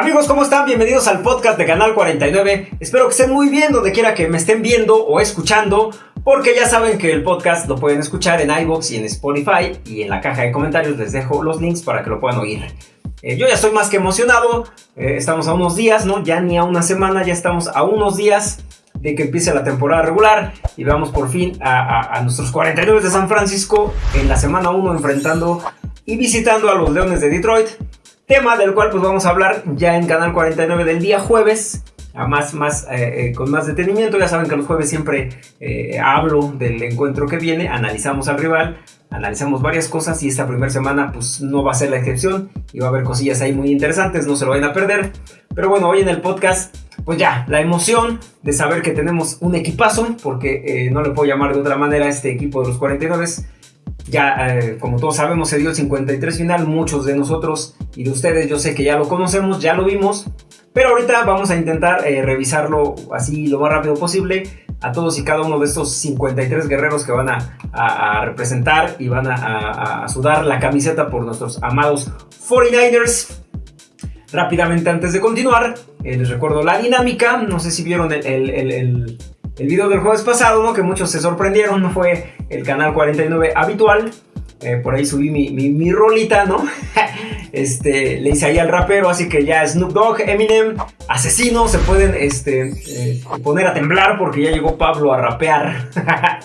Amigos, ¿cómo están? Bienvenidos al podcast de Canal 49. Espero que estén muy bien donde quiera que me estén viendo o escuchando, porque ya saben que el podcast lo pueden escuchar en iBox y en Spotify, y en la caja de comentarios les dejo los links para que lo puedan oír. Eh, yo ya estoy más que emocionado, eh, estamos a unos días, ¿no? Ya ni a una semana, ya estamos a unos días de que empiece la temporada regular y vamos por fin a, a nuestros 49 de San Francisco en la semana 1 enfrentando y visitando a los Leones de Detroit. Tema del cual pues vamos a hablar ya en Canal 49 del día jueves. Más, más, eh, eh, con más detenimiento, ya saben que los jueves siempre eh, hablo del encuentro que viene, analizamos al rival, analizamos varias cosas y esta primera semana pues no va a ser la excepción y va a haber cosillas ahí muy interesantes, no se lo vayan a perder. Pero bueno, hoy en el podcast, pues ya, la emoción de saber que tenemos un equipazo, porque no le puedo llamar de otra manera a este equipo de los 49 ya, eh, como todos sabemos, se dio el 53 final. Muchos de nosotros y de ustedes, yo sé que ya lo conocemos, ya lo vimos. Pero ahorita vamos a intentar eh, revisarlo así lo más rápido posible a todos y cada uno de estos 53 guerreros que van a, representar y van a, sudar la camiseta por nuestros amados 49ers. Rápidamente antes de continuar, eh, les recuerdo la dinámica. No sé si vieron el el video del jueves pasado. Que muchos se sorprendieron, no fue el canal 49 habitual. Eh, por ahí subí mi, mi, rolita, ¿no? este, le hice ahí al rapero, así que ya Snoop Dogg, Eminem, asesino, se pueden este, eh, poner a temblar porque ya llegó Pablo a rapear.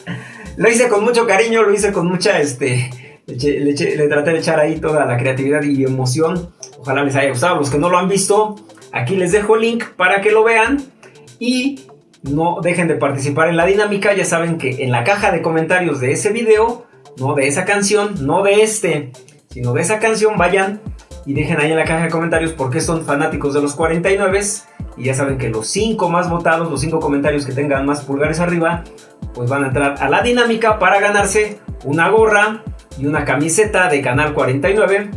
lo hice con mucho cariño, lo hice con mucha, este, le, le, traté de echar ahí toda la creatividad y emoción. Ojalá les haya gustado. Los que no lo han visto, aquí les dejo el link para que lo vean. Y no dejen de participar en la dinámica. Ya saben que en la caja de comentarios de ese video, no de esa canción, no de este, sino de esa canción, vayan y dejen ahí en la caja de comentarios por qué son fanáticos de los 49. Y ya saben que los 5 más votados, los 5 comentarios que tengan más pulgares arriba, pues van a entrar a la dinámica para ganarse una gorra y una camiseta de Canal 49.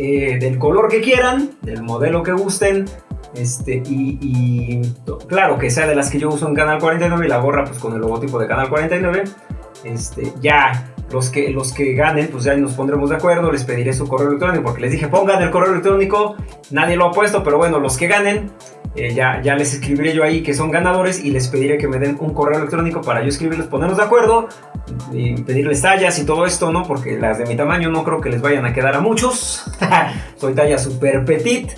Eh, del color que quieran, del modelo que gusten, este, y, claro, que sea de las que yo uso en Canal 49 y la gorra pues con el logotipo de Canal 49. Este, ya los que, los que ganen, pues ya nos pondremos de acuerdo, les pediré su correo electrónico, porque les dije pongan el correo electrónico, nadie lo ha puesto, pero bueno, los que ganen, eh, ya, ya les escribiré yo ahí que son ganadores y les pediré que me den un correo electrónico para yo escribirles, ponernos de acuerdo y pedirles tallas y todo esto, ¿no? Porque las de mi tamaño no creo que les vayan a quedar a muchos. Soy talla super petit.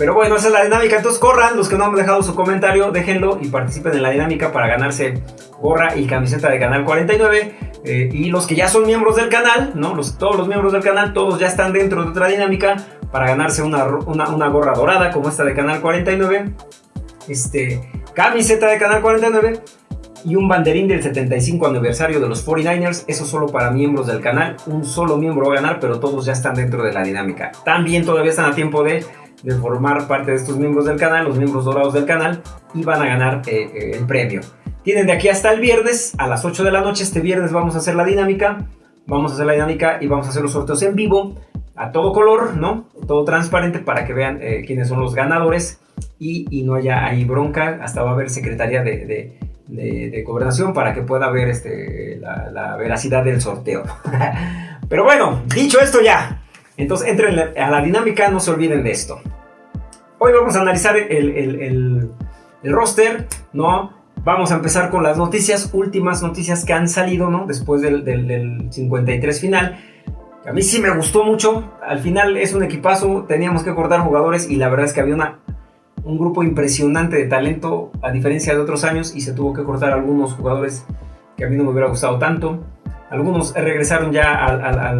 Pero bueno, esa es la dinámica. Entonces corran, los que no han dejado su comentario, déjenlo y participen en la dinámica para ganarse gorra y camiseta de Canal 49. Eh, y los que ya son miembros del canal, ¿no? Todos los miembros del canal, todos ya están dentro de otra dinámica para ganarse una, una, gorra dorada como esta de Canal 49. Este, camiseta de Canal 49 y un banderín del 75 aniversario de los 49ers. Eso solo para miembros del canal. Un solo miembro va a ganar, pero todos ya están dentro de la dinámica. También todavía están a tiempo de de formar parte de estos miembros del canal, los miembros dorados del canal, y van a ganar eh, eh, el premio. Tienen de aquí hasta el viernes, a las 8 de la noche, este viernes vamos a hacer la dinámica, vamos a hacer la dinámica y vamos a hacer los sorteos en vivo, a todo color, ¿no? Todo transparente para que vean eh, quiénes son los ganadores y, no haya ahí bronca, hasta va a haber secretaría de, de, gobernación para que pueda ver este, la veracidad del sorteo. Pero bueno, dicho esto ya, entonces entren a la dinámica, no se olviden de esto. Hoy vamos a analizar el, roster, ¿no? Vamos a empezar con las noticias, últimas noticias que han salido, ¿no? Después del, 53 final. A mí sí me gustó mucho. Al final es un equipazo. Teníamos que cortar jugadores y la verdad es que había una, un grupo impresionante de talento a diferencia de otros años y se tuvo que cortar algunos jugadores que a mí no me hubiera gustado tanto. Algunos regresaron ya a,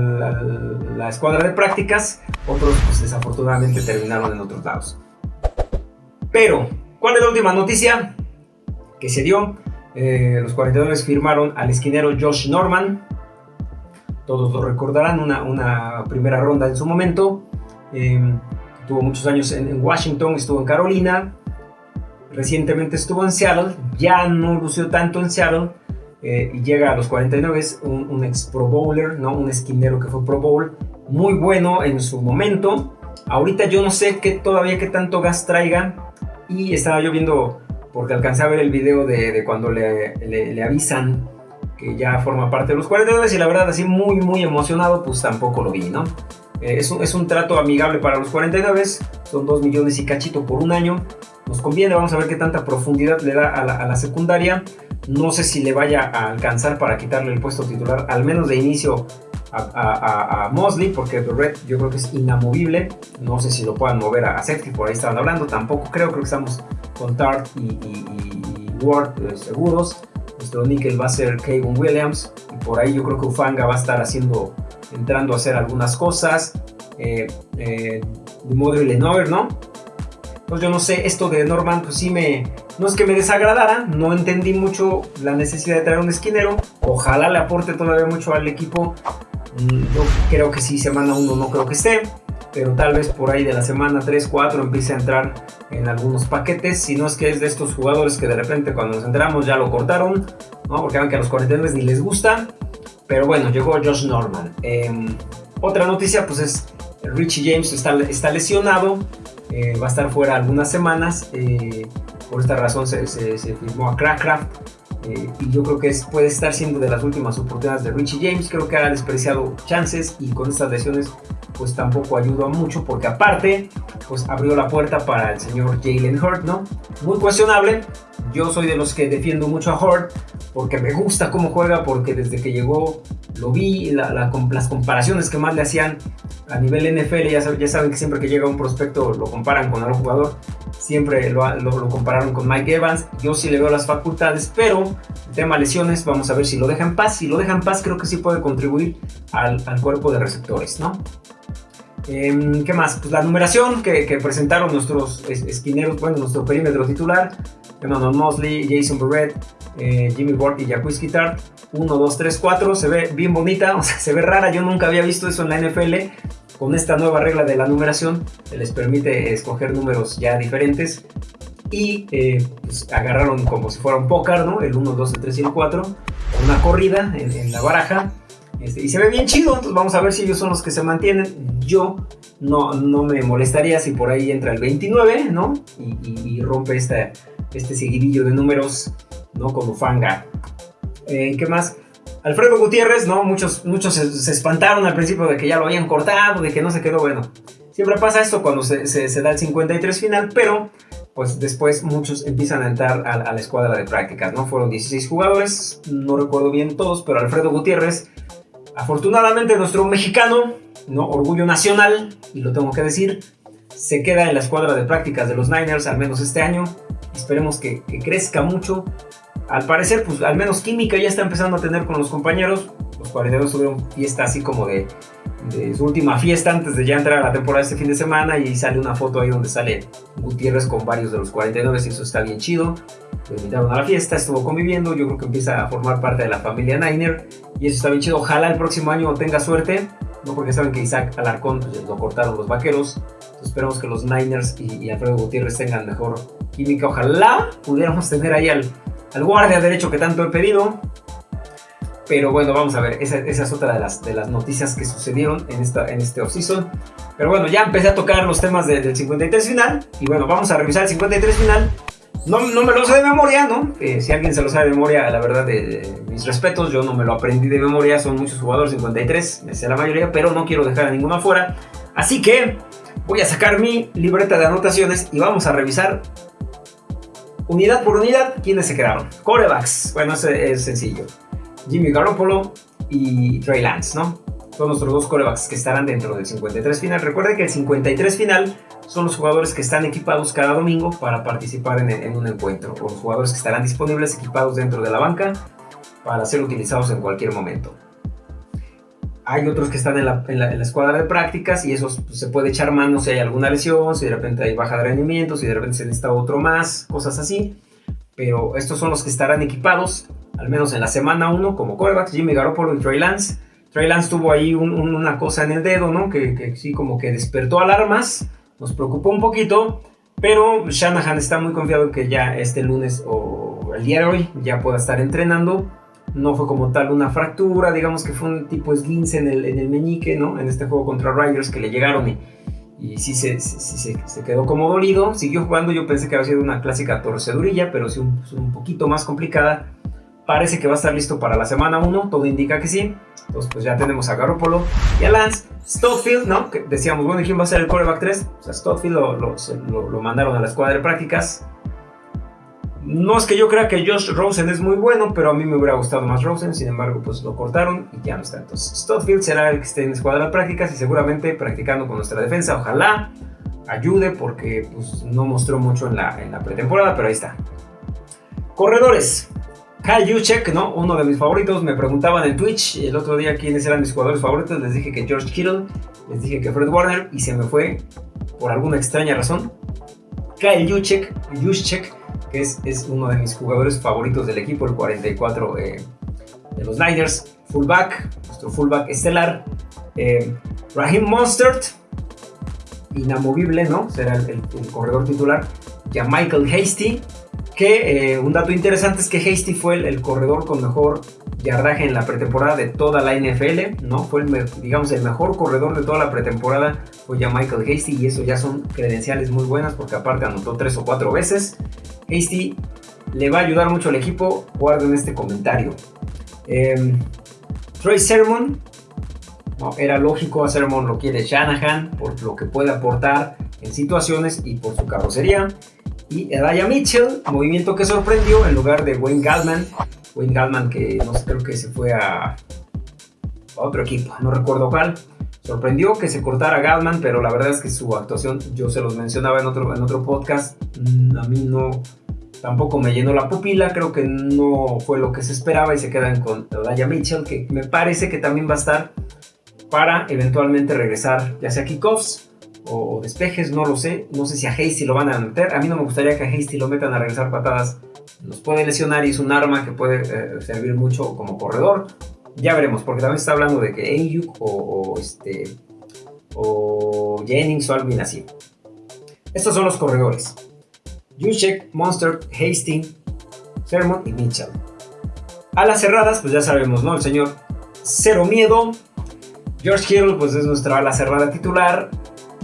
la escuadra de prácticas, otros pues, desafortunadamente terminaron en otros lados. Pero, ¿cuál es la última noticia que se dio? Eh, los 42 firmaron al esquinero Josh Norman. Todos lo recordarán, una, primera ronda en su momento. Em, tuvo muchos años en, Washington, estuvo en Carolina. Recientemente estuvo en Seattle. Ya no lució tanto en Seattle eh, y llega a los 49, es un, ex Pro Bowler, ¿no? un esquinero que fue Pro Bowl, muy bueno en su momento. Ahorita yo no sé qué todavía qué tanto gas traiga y estaba yo viendo, porque alcancé a ver el video de, cuando le, le, avisan que ya forma parte de los 49 y la verdad así muy muy emocionado pues tampoco lo vi, ¿no? Eh, es, un, es, un, trato amigable para los 49, son 2 millones y cachito por un año. Nos conviene, vamos a ver qué tanta profundidad le da a la, a la secundaria. No sé si le vaya a alcanzar para quitarle el puesto titular, al menos de inicio a, a, Mosley, porque Red yo creo que es inamovible. No sé si lo puedan mover a, safety, por ahí estaban hablando. Tampoco creo, creo que estamos con Tart y, Ward eh, seguros. Nuestro nickel va a ser Kevin Williams. Y por ahí yo creo que Ufanga va a estar haciendo, entrando a hacer algunas cosas. Eh, eh, de ¿no? Pues yo no sé, esto de Norman, pues sí me. No es que me desagradara, no entendí mucho la necesidad de traer un esquinero. Ojalá le aporte todavía mucho al equipo. Mm, yo creo que sí, semana 1 no creo que esté, pero tal vez por ahí de la semana 3, 4 empiece a entrar en algunos paquetes. Si no es que es de estos jugadores que de repente cuando nos enteramos ya lo cortaron, ¿no? porque que a los 49 ni les gusta. Pero bueno, llegó Josh Norman. Em, otra noticia, pues es Richie James está, lesionado, eh, va a estar fuera algunas semanas. Eh, por esta razón se, se, se firmó a Crackcraft eh, y yo creo que puede estar siendo de las últimas oportunidades de Richie James. Creo que ha despreciado chances y con estas lesiones pues tampoco ayudó mucho porque aparte pues abrió la puerta para el señor Jalen Hurt, ¿no? Muy cuestionable. Yo soy de los que defiendo mucho a Hurt porque me gusta cómo juega, porque desde que llegó lo vi, las comparaciones que más le hacían a nivel NFL, ya, ya, saben que siempre que llega un prospecto lo comparan con algún jugador, siempre lo, lo, compararon con Mike Evans, yo sí le veo las facultades, pero el tema lesiones, vamos a ver si lo deja en paz, si lo deja en paz creo que sí puede contribuir al, al cuerpo de receptores, ¿no? Em, ¿Qué más? Pues la numeración que, que presentaron nuestros esquineros, bueno, nuestro perímetro titular, Emmanuel Mosley, Jason Barrett, eh, Jimmy Ward y Jacques Tart 1, 2, 3, 4, se ve bien bonita, o sea, se ve rara, yo nunca había visto eso en la NFL, con esta nueva regla de la numeración, les permite escoger números ya diferentes, y eh, pues, agarraron como si fuera un póker, ¿no? El 1, 2, el 3 y el 4, una corrida en, la baraja, este, y se ve bien chido, entonces vamos a ver si ellos son los que se mantienen. Yo no, no me molestaría si por ahí entra el 29, ¿no? Y, rompe este seguidillo de números, ¿no? Con Ufanga. Eh, ¿Qué más? Alfredo Gutiérrez, ¿no? Muchos, muchos se, espantaron al principio de que ya lo habían cortado, de que no se quedó bueno. Siempre pasa esto cuando se, se, da el 53 final, pero pues después muchos empiezan a entrar a, a, la escuadra de prácticas, ¿no? Fueron 16 jugadores, no recuerdo bien todos, pero Alfredo Gutiérrez, afortunadamente nuestro mexicano, ¿no? Orgullo nacional, y lo tengo que decir, se queda en la escuadra de prácticas de los Niners, al menos este año. Esperemos que, que crezca mucho al parecer, pues al menos química ya está empezando a tener con los compañeros. Los cuarenteros tuvieron fiesta así como de, su última fiesta antes de ya entrar a la temporada este fin de semana y sale una foto ahí donde sale Gutiérrez con varios de los 49 y eso está bien chido. Lo invitaron a la fiesta, estuvo conviviendo, yo creo que empieza a formar parte de la familia Niner y eso está bien chido. Ojalá el próximo año tenga suerte, no porque saben que Isaac Alarcón pues, lo cortaron los vaqueros. esperamos que los Niners y, y Alfredo Gutiérrez tengan mejor química. Ojalá pudiéramos tener ahí al al guardia derecho que tanto he pedido. Pero bueno, vamos a ver, esa, es otra de las, de las noticias que sucedieron en, esta, en este offseason. Pero bueno, ya empecé a tocar los temas del 53 final. Y bueno, vamos a revisar el 53 final. No, no me lo sé de memoria, ¿no? Eh, si alguien se lo sabe de memoria, la verdad, de, mis respetos, yo no me lo aprendí de memoria. Son muchos jugadores, 53, me sé la mayoría, pero no quiero dejar a ninguno afuera. Así que voy a sacar mi libreta de anotaciones y vamos a revisar unidad por unidad, ¿quiénes se quedaron? Corebacks, bueno, es sencillo. Jimmy Garoppolo y Trey Lance, ¿no? Son nuestros dos corebacks que estarán dentro del 53 final. Recuerden que el 53 final son los jugadores que están equipados cada domingo para participar en, en un encuentro. O los jugadores que estarán disponibles equipados dentro de la banca para ser utilizados en cualquier momento. Hay otros que están en la, escuadra de prácticas y esos pues, se puede echar mano si hay alguna lesión, si de repente hay baja de rendimiento, si de repente se necesita otro más, cosas así. Pero estos son los que estarán equipados, al menos en la semana 1, como corebacks, Jimmy Garoppolo y Trey Lance. Trey Lance tuvo ahí una cosa en el dedo, ¿no? Que, que, sí, como que despertó alarmas, nos preocupó un poquito, pero Shanahan está muy confiado en que ya este lunes o el día de hoy ya pueda estar entrenando no fue como tal una fractura, digamos que fue un tipo esguince en el, en el meñique, ¿no? En este juego contra Riders que le llegaron y, sí, se, se, quedó como dolido. Siguió jugando, yo pensé que había sido una clásica torcedurilla, pero sí un, un poquito más complicada. Parece que va a estar listo para la semana 1, todo indica que sí. Entonces, pues ya tenemos a Garoppolo y a Lance. Stotfield, ¿no? Que decíamos, bueno, ¿quién va a ser el quarterback 3? O sea, Stotfield lo, lo, mandaron a la escuadra de prácticas. No es que yo crea que Josh Rosen es muy bueno, pero a mí me hubiera gustado más Rosen. Sin embargo, pues lo cortaron y ya no está. Entonces, Stotfield será el que esté en la escuadra de prácticas y seguramente practicando con nuestra defensa. Ojalá ayude porque pues, no mostró mucho en la, en la pretemporada, pero ahí está. Corredores. Kyle Juszczyk, ¿no? Uno de mis favoritos. Me preguntaban en Twitch el otro día quiénes eran mis jugadores favoritos. Les dije que George Kittle, les dije que Fred Warner y se me fue por alguna extraña razón. Kyle Juszczyk, Juszczyk que es, es, uno de mis jugadores favoritos del equipo, el 44 eh, de los Niners. Fullback, nuestro fullback estelar. Eh, Raheem Mostert, inamovible, ¿no? Será el, el corredor titular. Ya Michael Hasty, eh, un dato interesante es que Hasty fue el, corredor con mejor yardaje en la pretemporada de toda la NFL, ¿no? Fue, el, digamos, el mejor corredor de toda la pretemporada fue ya Michael Hasty y eso ya son credenciales muy buenas porque aparte anotó tres o cuatro veces. Hasty le va a ayudar mucho al equipo, guarden este comentario. Eh, Troy Sermon, no, era lógico, a Sermon lo quiere Shanahan por lo que puede aportar en situaciones y por su carrocería y Edaya Mitchell, movimiento que sorprendió en lugar de Wayne Gallman. Wayne Gallman que no sé, creo que se fue a, otro equipo, no recuerdo cuál. Sorprendió que se cortara Gallman, pero la verdad es que su actuación, yo se los mencionaba en otro, en otro podcast, mm, a mí no, tampoco me llenó la pupila, creo que no fue lo que se esperaba y se quedan con Edaya Mitchell, que me parece que también va a estar para eventualmente regresar ya sea kickoffs o despejes, no lo sé. No sé si a Hasty lo van a meter. A mí no me gustaría que a Hasty lo metan a regresar patadas. Nos puede lesionar y es un arma que puede eh, servir mucho como corredor. Ya veremos, porque también está hablando de que Ayuk o, este, o Jennings o alguien así. Estos son los corredores. Juszczyk, Monster, Hastings, Sermon y Mitchell. A las cerradas, pues ya sabemos, ¿no? El señor Cero Miedo. George Hill, pues es nuestra ala cerrada titular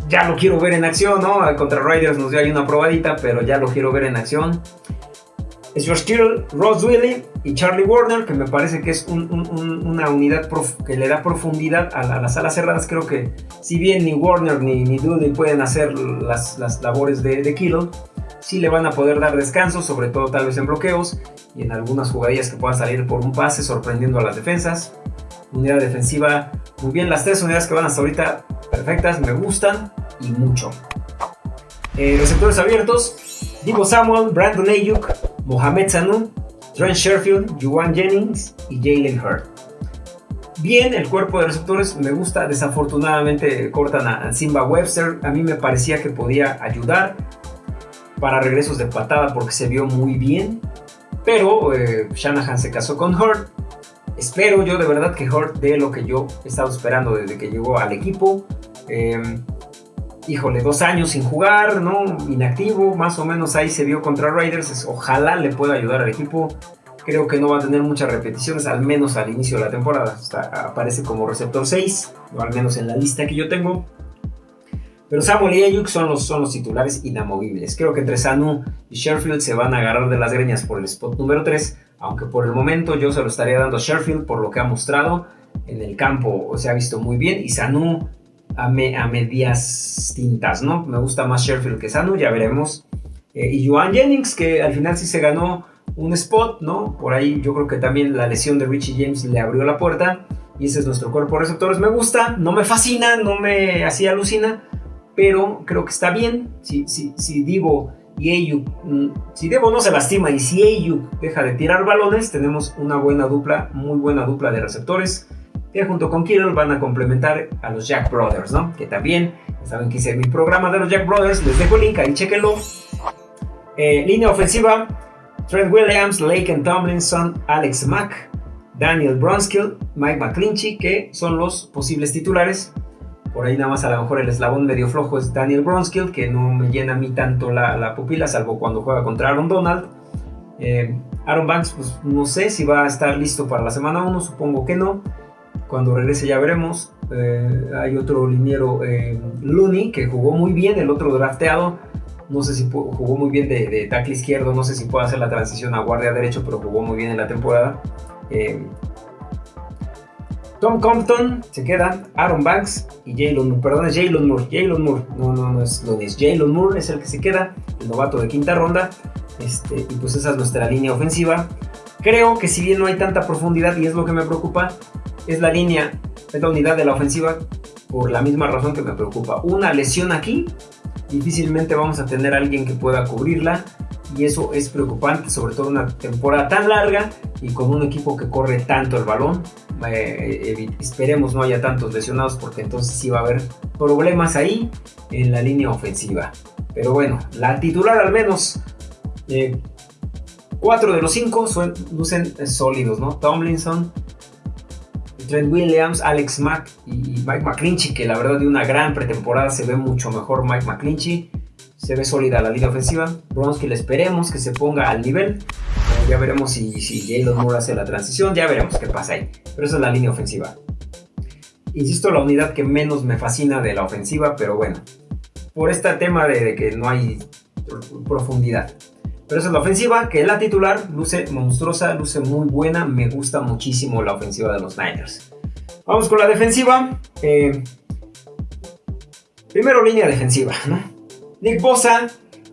ya lo quiero ver en acción, ¿no? Contra Riders nos dio ahí una probadita, pero ya lo quiero ver en acción. Es George Kittle, Ross Willy y Charlie Warner, que me parece que es una unidad que le da profundidad a, las alas cerradas. Creo que si bien ni Warner ni, ni pueden hacer las, labores de, de, Kittle, sí le van a poder dar descanso, sobre todo tal vez en bloqueos y en algunas jugadillas que puedan salir por un pase sorprendiendo a las defensas. Unidad defensiva, muy bien, las tres unidades que van hasta ahorita perfectas, me gustan y mucho. Eh, receptores abiertos, Divo Samuel, Brandon Ayuk, Mohamed Sanu, Trent Sherfield, Juwan Jennings y Jalen Hurd. Bien, el cuerpo de receptores me gusta, desafortunadamente cortan a Simba Webster, a mí me parecía que podía ayudar para regresos de patada porque se vio muy bien, pero eh, Shanahan se casó con Hurd. Espero yo de verdad que Hurd dé lo que yo he estado esperando desde que llegó al equipo. Em, híjole, dos años sin jugar, ¿no? Inactivo, más o menos ahí se vio contra Raiders. Ojalá le pueda ayudar al equipo. Creo que no va a tener muchas repeticiones, al menos al inicio de la temporada. aparece como receptor 6, o al menos en la lista que yo tengo. Pero Samuel y Ayuk son los, son los titulares inamovibles. Creo que entre Sanu y Sherfield se van a agarrar de las greñas por el spot número 3. Aunque por el momento yo se lo estaría dando a Sherfield por lo que ha mostrado en el campo. Se ha visto muy bien. Y Sanu a, medias tintas, ¿no? Me gusta más Sherfield que Sanu, ya veremos. Eh, y Joan Jennings, que al final sí se ganó un spot, ¿no? Por ahí yo creo que también la lesión de Richie James le abrió la puerta. Y ese es nuestro cuerpo de receptores. Me gusta, no me fascina, no me así alucina, pero creo que está bien. Si, si, si Divo y Ayuk, mm, si Divo no se lastima y si Ayuk deja de tirar balones, tenemos una buena dupla, muy buena dupla de receptores que junto con Kittle van a complementar a los Jack Brothers, ¿no? Que también, saben que hice mi programa de los Jack Brothers, les dejo el link, ahí chequenlo. Eh, línea ofensiva, Trent Williams, Lake Tomlinson, Alex Mack, Daniel Bronskill, Mike McClinchy, que son los posibles titulares. Por ahí nada más a lo mejor el eslabón medio flojo es Daniel Bronskill, que no me llena a mí tanto la, pupila, salvo cuando juega contra Aaron Donald. Eh, Aaron Banks, pues no sé si va a estar listo para la semana 1, supongo que no. Cuando regrese ya veremos. Eh, hay otro liniero, eh, Looney, que jugó muy bien, el otro drafteado. No sé si jugó muy bien de, tackle izquierdo, no sé si puede hacer la transición a guardia derecho, pero jugó muy bien en la temporada. Tom Compton se queda, Aaron Banks y Jalen Moore. Perdón, es Jalen Moore. Jalen Moore. No, no, no es lo es Jalen Moore es el que se queda, el novato de quinta ronda. Este, y pues esa es nuestra línea ofensiva. Creo que si bien no hay tanta profundidad y es lo que me preocupa, es la línea, es la unidad de la ofensiva por la misma razón que me preocupa. Una lesión aquí, difícilmente vamos a tener alguien que pueda cubrirla y eso es preocupante, sobre todo una temporada tan larga y con un equipo que corre tanto el balón. Eh, esperemos no haya tantos lesionados porque entonces sí va a haber problemas ahí en la línea ofensiva. Pero bueno, la titular al menos, eh, cuatro de los cinco lucen sólidos, ¿no? Tomlinson, Trent Williams, Alex Mack y Mike McClinchy, que la verdad de una gran pretemporada se ve mucho mejor Mike McClinchy. Se ve sólida la línea ofensiva. Bronski le esperemos que se ponga al nivel. Ya veremos si, si Jalen Moore hace la transición. Ya veremos qué pasa ahí. Pero esa es la línea ofensiva. Insisto, la unidad que menos me fascina de la ofensiva, pero bueno. Por este tema de, que no hay profundidad. Pero esa es la ofensiva, que la titular luce monstruosa, luce muy buena. Me gusta muchísimo la ofensiva de los Niners. Vamos con la defensiva. Eh, primero línea defensiva. Nick Bosa,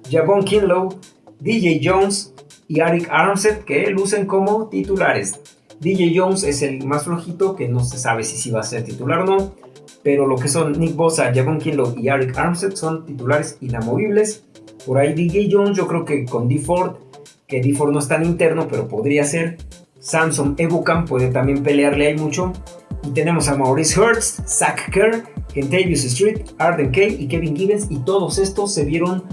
Javon Kinlow, DJ Jones y Arik Armstead que lucen como titulares. DJ Jones es el más flojito, que no se sabe si va a ser titular o no. Pero lo que son Nick Bosa, Javon Kinlow y Arik Armstead son titulares inamovibles. Por ahí DJ Jones, yo creo que con D Ford, que D Ford no es tan interno, pero podría ser. Samson Ebucam puede también pelearle ahí mucho. Y tenemos a Maurice Hurts, Zach Kerr, Kentavious Street, Arden Kay y Kevin Gibbons. Y todos estos se vieron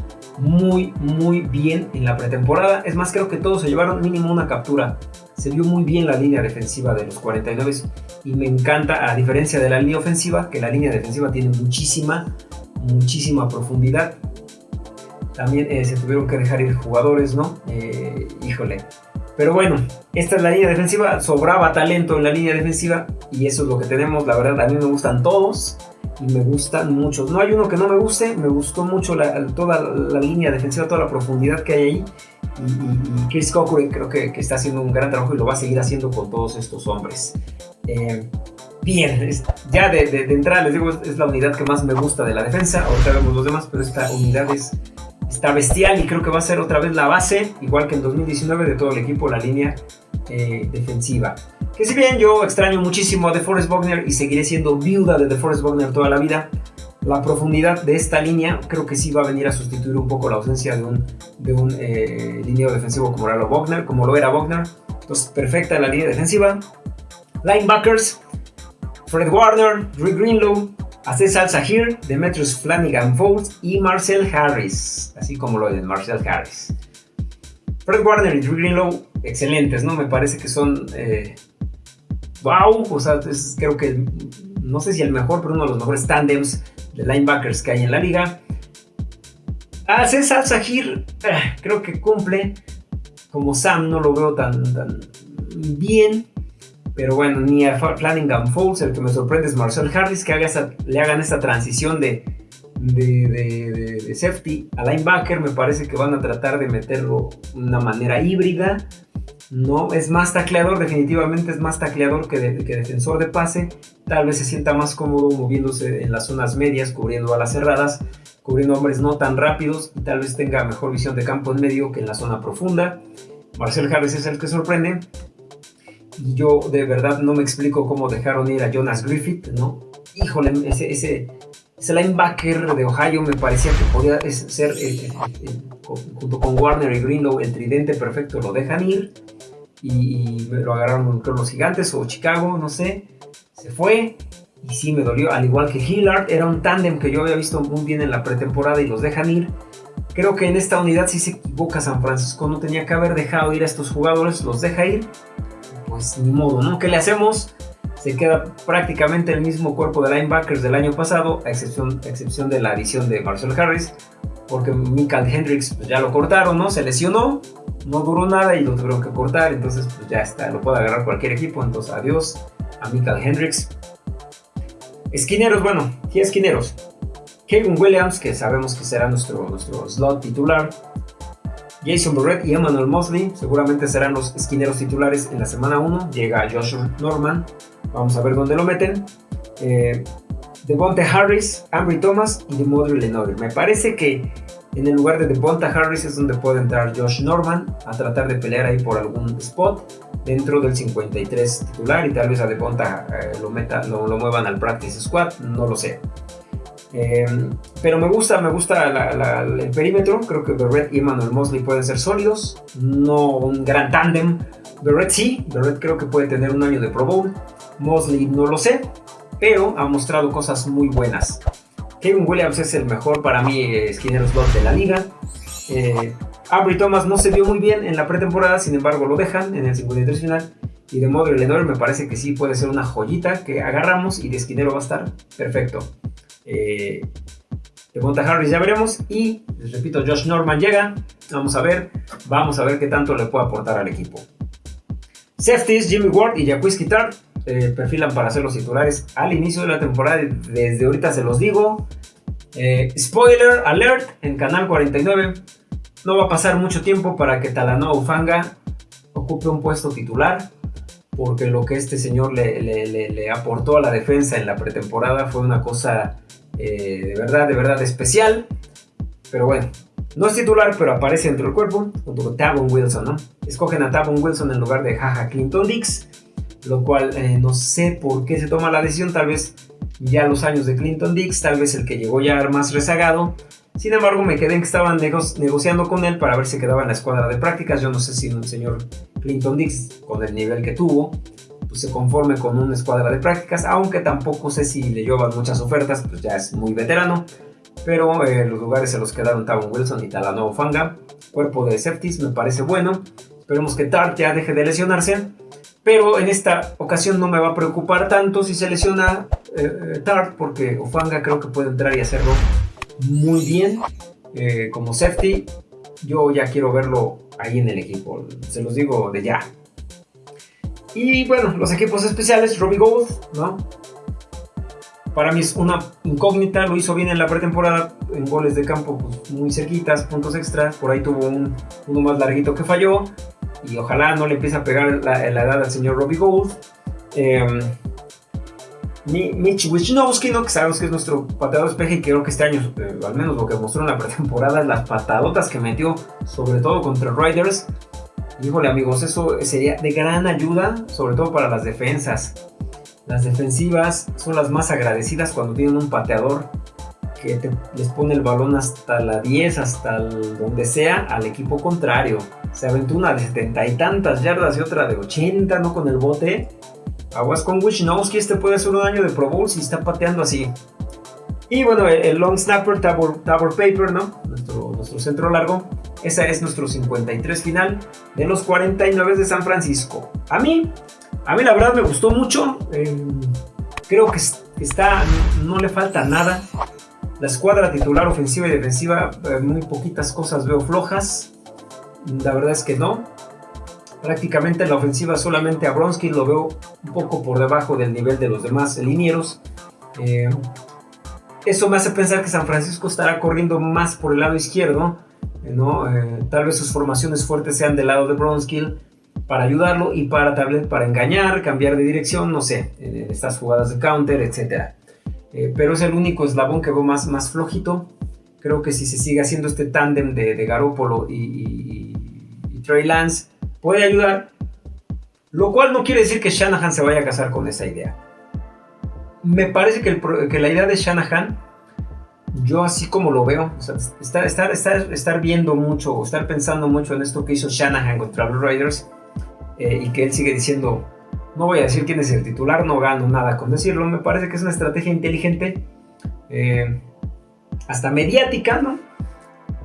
muy, muy bien en la pretemporada. Es más, creo que todos se llevaron mínimo una captura. Se vio muy bien la línea defensiva de los 49 y me encanta, a diferencia de la línea ofensiva, que la línea defensiva tiene muchísima, muchísima profundidad también eh, se tuvieron que dejar ir jugadores, ¿no? Eh, híjole. Pero bueno, esta es la línea defensiva, sobraba talento en la línea defensiva y eso es lo que tenemos, la verdad a mí me gustan todos y me gustan muchos. No hay uno que no me guste, me gustó mucho toda la línea defensiva, toda la profundidad que hay ahí. Y, Chris Cochran creo que, está haciendo un gran trabajo y lo va a seguir haciendo con todos estos hombres. Eh, bien, ya de, de, entrada les digo, es, la unidad que más me gusta de la defensa. Ahorita vemos los demás, pero esta unidad es está bestial y creo que va a ser otra vez la base, igual que en 2019, de todo el equipo, la línea eh, defensiva. Que si bien yo extraño muchísimo a DeForest Wagner y seguiré siendo viuda de DeForest Wagner toda la vida, la profundidad de esta línea creo que sí va a venir a sustituir un poco la ausencia de un, de un eh, defensivo como era Wagner, como lo era Wagner. Entonces, perfecta la línea defensiva. Linebackers, Fred Warner, Drew Greenlow, César Sahir, Demetrius Flanagan Foles y Marcel Harris, así como lo de Marcel Harris. Fred Warner y Drew Greenlow, excelentes, ¿no? Me parece que son. ¡Wow! Eh, o sea, creo que. No sé si el mejor, pero uno de los mejores tandems de linebackers que hay en la liga. A César Sahir, creo que cumple. Como Sam, no lo veo tan, tan bien. Pero bueno, ni a Flanagan Foles, el que me sorprende es Marcel Harris, que le hagan esta transición de, de, safety a linebacker. Me parece que van a tratar de meterlo de una manera híbrida. No, es más tacleador, definitivamente es más tacleador que, que, defensor de pase. Tal vez se sienta más cómodo moviéndose en las zonas medias, cubriendo a las cerradas, cubriendo hombres no tan rápidos y tal vez tenga mejor visión de campo en medio que en la zona profunda. Marcel Harris es el que sorprende. Yo de verdad no me explico cómo dejaron ir a Jonas Griffith, ¿no? Híjole, ese, ese, ese linebacker de Ohio me parecía que podía ser, eh, eh, eh, junto con Warner y Greenlow, el tridente perfecto. Lo dejan ir y, me lo agarraron con los gigantes o Chicago, no sé. Se fue y sí me dolió, al igual que Hillard, era un tándem que yo había visto muy bien en la pretemporada y los dejan ir. Creo que en esta unidad sí se equivoca San Francisco, no tenía que haber dejado ir a estos jugadores, los deja ir pues ni modo, ¿no? ¿Qué le hacemos? Se queda prácticamente el mismo cuerpo de linebackers del año pasado, a excepción, excepción de la adición de Marcel Harris, porque Michael Hendricks pues, ya lo cortaron, ¿no? Se lesionó, no duró nada y lo tuvieron que cortar, entonces pues ya está, lo puede agarrar cualquier equipo, entonces adiós a Michael Hendricks. Esquineros, bueno, ¿qué esquineros? Kevin Williams, que sabemos que será nuestro, nuestro slot titular. Jason Barrett y Emmanuel Mosley seguramente serán los esquineros titulares en la semana 1. Llega Joshua Norman, vamos a ver dónde lo meten. Eh, Devonta Harris, Ambry Thomas y Demodri Lenoir. Me parece que en el lugar de Devonta Harris es donde puede entrar Josh Norman a tratar de pelear ahí por algún spot dentro del 53 titular y tal vez a Devonta eh, lo, meta, lo, muevan al practice squad, no lo sé. Em, pero me gusta, me gusta el perímetro. Creo que Barrett y Emmanuel Mosley pueden ser sólidos. No un gran tándem. Barrett sí, Barrett creo que puede tener un año de Pro Bowl. Mosley no lo sé, pero ha mostrado cosas muy buenas. Kevin Williams es el mejor para mí esquinero slot de la liga. Eh, Aubrey Thomas no se vio muy bien en la pretemporada, sin embargo lo dejan en el 53 final. Y de modo Lenoir me parece que sí puede ser una joyita que agarramos y de esquinero va a estar perfecto. Eh, de Monta Harris ya veremos. Y les repito, Josh Norman llega. Vamos a ver, vamos a ver qué tanto le puede aportar al equipo. Safeties, Jimmy Ward y Jacques Tart eh, perfilan para ser los titulares al inicio de la temporada. Desde ahorita se los digo. Eh, spoiler alert en Canal 49. No va a pasar mucho tiempo para que Talanoa Ufanga ocupe un puesto titular. Porque lo que este señor le, aportó a la defensa en la pretemporada fue una cosa eh, de verdad, de verdad especial. Pero bueno, no es titular, pero aparece dentro del cuerpo junto con Tavon Wilson, ¿no? Escogen a Tavon Wilson en lugar de Jaja Clinton Dix lo cual eh, no sé por qué se toma la decisión, tal vez ya los años de Clinton Dix, tal vez el que llegó ya más rezagado. Sin embargo, me quedé en que estaban negociando con él para ver si quedaba en la escuadra de prácticas. Yo no sé si un señor Clinton Dix, con el nivel que tuvo, pues se conforme con una escuadra de prácticas, aunque tampoco sé si le llevan muchas ofertas, pues ya es muy veterano. Pero eh, los lugares se los quedaron Tavon Wilson y Talanoa Fanga. Cuerpo de safeties me parece bueno. Esperemos que Tart ya deje de lesionarse pero en esta ocasión no me va a preocupar tanto si se lesiona eh, eh, Tart, porque Ofanga creo que puede entrar y hacerlo muy bien como safety. Yo ya quiero verlo ahí en el equipo, se los digo de ya. Y bueno, los equipos especiales, Robbie Gold, ¿no? Para mí es una incógnita, lo hizo bien en la pretemporada, en goles de campo pues, muy cerquitas, puntos extra, por ahí tuvo uno más larguito que falló, y ojalá no le empiece a pegar la, edad al señor Robbie Gould. Eh, Mitch Wisnowski, ¿no? que sabemos que es nuestro pateador espejo y creo que este año, eh, al menos lo que mostró en la pretemporada, las patadotas que metió, sobre todo contra Riders. Híjole amigos, eso sería de gran ayuda, sobre todo para las defensas. Las defensivas son las más agradecidas cuando tienen un pateador que les pone el balón hasta la 10, hasta donde sea, al equipo contrario. Se aventó una de 70 y tantas yardas y otra de 80, ¿no? Con el bote. Aguas con Wisnowski, este puede ser un año de Pro Bowl si está pateando así. Y bueno, el, long snapper, Tabor, Paper, ¿no? Nuestro, nuestro centro largo. Esa es nuestro 53 final de los 49 de San Francisco. A mí, a mí la verdad me gustó mucho. Em, creo que está, no le falta nada. La escuadra titular ofensiva y defensiva, eh, muy poquitas cosas veo flojas. La verdad es que no. Prácticamente en la ofensiva solamente a Bronsky lo veo un poco por debajo del nivel de los demás linieros. Eh, eso me hace pensar que San Francisco estará corriendo más por el lado izquierdo. ¿no? Eh, tal vez sus formaciones fuertes sean del lado de Bronskill para ayudarlo y para para engañar, cambiar de dirección, no sé, estas jugadas de counter. Eh, pero es el único eslabón que veo más, más flojito. Creo que si se sigue haciendo este tándem de, de Garópolo y, Trey Lance, puede ayudar. Lo cual no quiere decir que Shanahan se vaya a casar con esa idea. Me parece que, que la idea de Shanahan, yo así como lo veo, estar, estar, estar, estar, viendo mucho o estar pensando mucho en esto que hizo Shanahan contra los Raiders eh, y que él sigue diciendo, no voy a decir quién es el titular, no gano nada con decirlo. Me parece que es una estrategia inteligente, eh, hasta mediática, ¿no?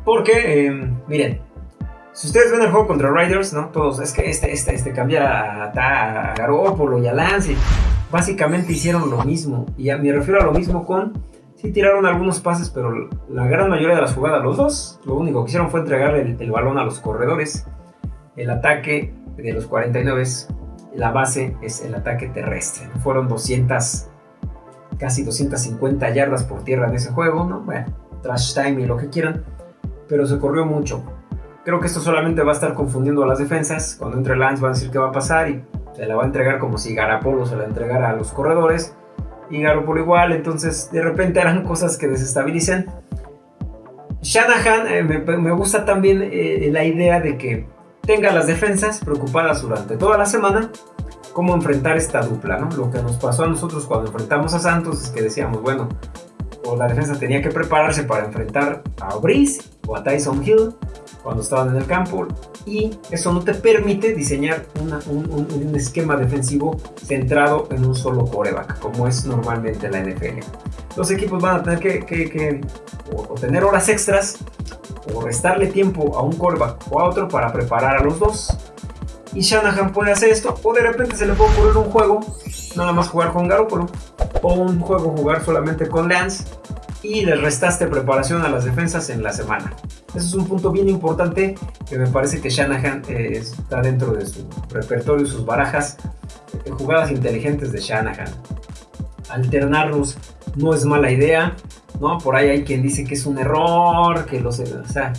Porque, eh, miren, si ustedes ven el juego contra Riders, ¿no? Todos, es que este, este, este cambia a, a, Garópolo y a Lance. Básicamente hicieron lo mismo. Y me refiero a lo mismo con. Sí, tiraron algunos pases, pero la gran mayoría de las jugadas, los dos, lo único que hicieron fue entregarle el, el balón a los corredores. El ataque de los 49 la base es el ataque terrestre. Fueron 200, casi 250 yardas por tierra en ese juego, ¿no? Bueno, trash time y lo que quieran, pero se corrió mucho. Creo que esto solamente va a estar confundiendo a las defensas. Cuando entre Lance va a decir qué va a pasar y se la va a entregar como si Garapolo se la entregara a los corredores. Y Garapolo igual, entonces de repente harán cosas que desestabilicen. Shanahan eh, me, gusta también eh, la idea de que tenga las defensas preocupadas durante toda la semana cómo enfrentar esta dupla, ¿no? Lo que nos pasó a nosotros cuando enfrentamos a Santos es que decíamos, bueno, o la defensa tenía que prepararse para enfrentar a Brice o a Tyson Hill cuando estaban en el campo y eso no te permite diseñar un, esquema defensivo centrado en un solo coreback, como es normalmente la NFL. Los equipos van a tener que, o, tener horas extras o restarle tiempo a un coreback o a otro para preparar a los dos. Y Shanahan puede hacer esto, o de repente se le puede ocurrir un juego, nada más jugar con Garoppolo, o un juego jugar solamente con Lance, y le restaste preparación a las defensas en la semana. Eso es un punto bien importante que me parece que Shanahan eh, está dentro de su repertorio y sus barajas. Eh, jugadas inteligentes de Shanahan. Alternarlos no es mala idea, ¿no? Por ahí hay quien dice que es un error, que los... O sea,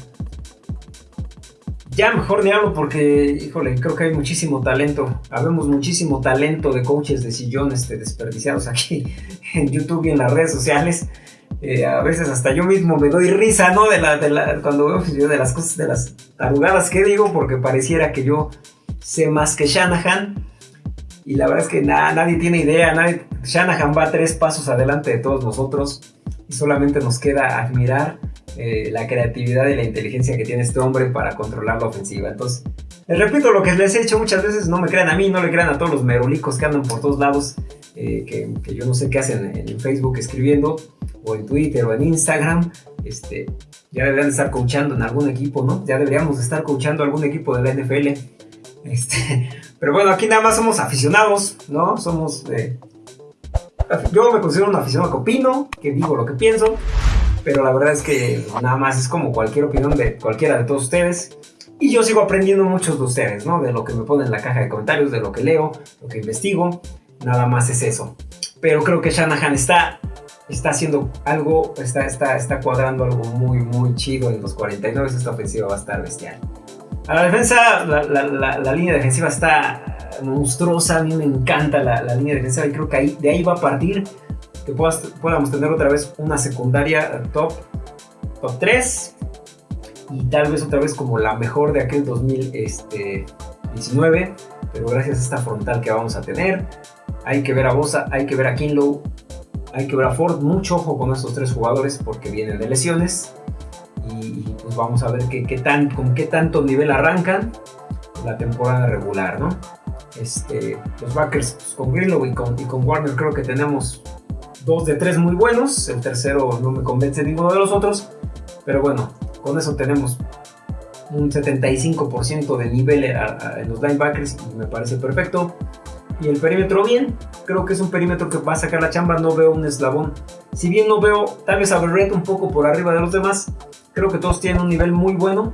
ya mejor ni hablo porque, híjole, creo que hay muchísimo talento. Habemos muchísimo talento de coaches de sillón este, desperdiciados aquí en YouTube y en las redes sociales. Eh, a veces hasta yo mismo me doy risa, ¿no? De la, de la, cuando veo yo de las cosas, de las tarugadas que digo, porque pareciera que yo sé más que Shanahan. Y la verdad es que nadie tiene idea, nadie, Shanahan va tres pasos adelante de todos nosotros y solamente nos queda admirar eh, la creatividad y la inteligencia que tiene este hombre para controlar la ofensiva. Entonces, les repito lo que les he dicho muchas veces, no me crean a mí, no le crean a todos los merolicos que andan por todos lados, eh, que, yo no sé qué hacen en Facebook escribiendo o en Twitter o en Instagram, este, ya deberían estar coachando en algún equipo, ¿no? Ya deberíamos estar coachando algún equipo de la NFL. Este, pero bueno, aquí nada más somos aficionados, ¿no? Somos... Eh, yo me considero un aficionado que opino, que digo lo que pienso, pero la verdad es que nada más es como cualquier opinión de cualquiera de todos ustedes. Y yo sigo aprendiendo muchos de ustedes, ¿no? De lo que me ponen en la caja de comentarios, de lo que leo, lo que investigo. Nada más es eso. Pero creo que Shanahan está está haciendo algo, está, está, está cuadrando algo muy, muy chido en los 49. Esta ofensiva va a estar bestial. A la defensa, la, la, la, línea defensiva está monstruosa. A mí me encanta la, línea defensiva y creo que ahí, de ahí va a partir que podamos tener otra vez una secundaria top, top 3 y tal vez otra vez como la mejor de aquel 2019. Este, pero gracias a esta frontal que vamos a tener, hay que ver a Bosa, hay que ver a Kinlow, hay que ver a Ford, mucho ojo con estos tres jugadores porque vienen de lesiones. Y, pues vamos a ver qué, tan, con qué tanto nivel arrancan la temporada regular, ¿no? Este, los backers pues, con Greenlow y con, y con Warner creo que tenemos dos de tres muy buenos. El tercero no me convence ninguno de los otros. Pero bueno, con eso tenemos un 75% de nivel en los linebackers y me parece perfecto. Y el perímetro bien, creo que es un perímetro que va a sacar la chamba, no veo un eslabón. Si bien no veo tal vez a Berrett un poco por arriba de los demás, creo que todos tienen un nivel muy bueno.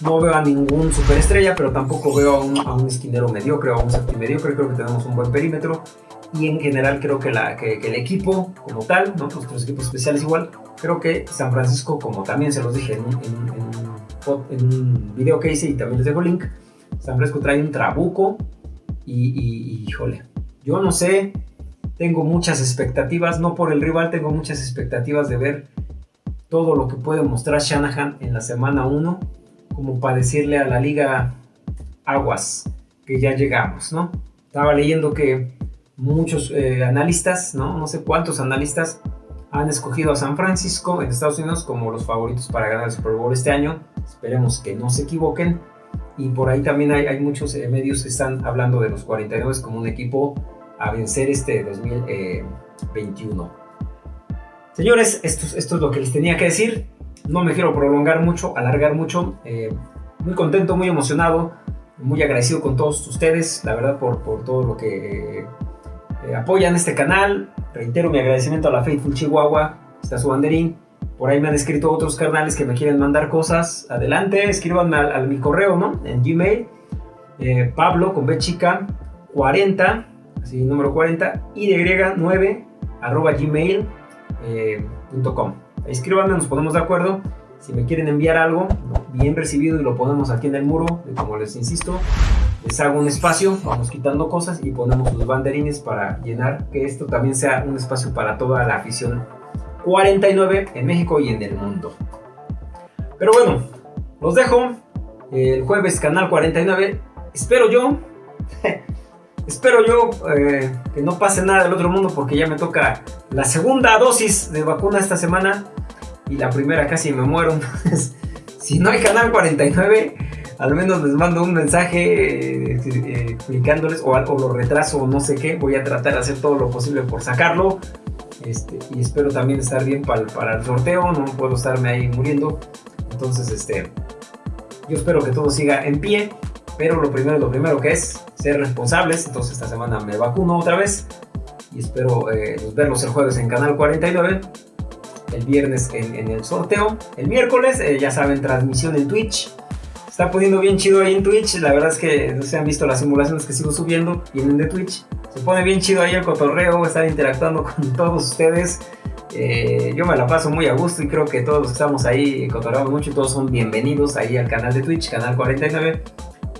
No veo a ningún superestrella, pero tampoco veo a un, esquinero mediocre o a un safety mediocre. Creo que tenemos un buen perímetro. Y en general creo que, el equipo como tal, ¿no? nuestros equipos especiales igual, creo que San Francisco, como también se los dije en un, en, en un video que hice y también les dejo el link, San Francisco trae un trabuco y, híjole, yo no sé, tengo muchas expectativas, no por el rival, tengo muchas expectativas de ver todo lo que puede mostrar Shanahan en la semana 1, como para decirle a la liga aguas que ya llegamos, ¿no? Estaba leyendo que muchos eh, analistas, ¿no? No sé cuántos analistas han escogido a San Francisco en Estados Unidos como los favoritos para ganar el Super Bowl este año. Esperemos que no se equivoquen y por ahí también hay, muchos eh, medios que están hablando de los 49 como un equipo a vencer este 2021. Señores, esto, esto es lo que les tenía que decir. No me quiero prolongar mucho, alargar mucho. Eh, muy contento, muy emocionado, muy agradecido con todos ustedes, la verdad, por, por todo lo que eh, apoyan este canal. Reitero mi agradecimiento a la Faithful Chihuahua, está su banderín. Por ahí me han escrito otros carnales que me quieren mandar cosas. Adelante, escríbanme al, mi correo, ¿no? En Gmail. Eh, Pablo con B chica 40, así número 40, y de 9 arroba gmail.com. Eh, Escríbanme, nos ponemos de acuerdo. Si me quieren enviar algo, bien recibido y lo ponemos aquí en el muro, como les insisto, les hago un espacio, vamos quitando cosas y ponemos los banderines para llenar que esto también sea un espacio para toda la afición 49 en México y en el mundo. Pero bueno, los dejo. El jueves canal 49. Espero yo. espero yo eh, que no pase nada del otro mundo porque ya me toca la segunda dosis de vacuna esta semana y la primera casi me muero. si no hay canal 49, al menos les mando un mensaje eh, eh, explicándoles o, o, lo retraso o no sé qué. Voy a tratar de hacer todo lo posible por sacarlo. Este, y espero también estar bien para, para el sorteo. No puedo estarme ahí muriendo. Entonces, este, yo espero que todo siga en pie. Pero lo primero, lo primero que es ser responsables. Entonces esta semana me vacuno otra vez. Y espero eh, verlos el jueves en Canal 49 el viernes en, el sorteo. El miércoles, eh, ya saben, transmisión en Twitch. Está poniendo bien chido ahí en Twitch. La verdad es que no se han visto las simulaciones que sigo subiendo. Vienen de Twitch. Se pone bien chido ahí el cotorreo. Estar interactuando con todos ustedes. Eh, yo me la paso muy a gusto y creo que todos los que estamos ahí cotorreamos mucho todos son bienvenidos ahí al canal de Twitch, canal 49.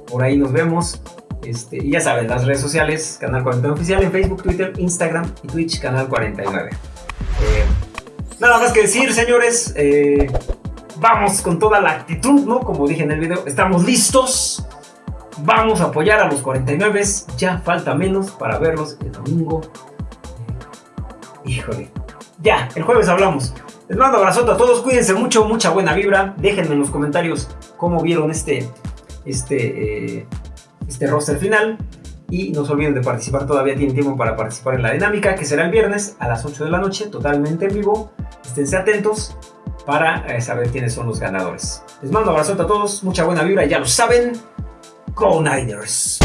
Por ahí nos vemos. Este, y ya saben, las redes sociales, Canal 49 Oficial en Facebook, Twitter, Instagram y Twitch, Canal 49. Nada más que decir, señores. Eh, vamos con toda la actitud, ¿no? Como dije en el video, estamos listos. Vamos a apoyar a los 49. Ya falta menos para verlos el domingo. Híjole. Ya, el jueves hablamos. Les mando abrazo a todos. Cuídense mucho, mucha buena vibra. Déjenme en los comentarios cómo vieron este, este, eh, este roster final. Y no se olviden de participar, todavía tienen tiempo para participar en la dinámica, que será el viernes a las 8 de la noche, totalmente en vivo. Esténse atentos para eh, saber quiénes son los ganadores. Les mando un abrazo a todos, mucha buena vibra, ya lo saben. Go Niners.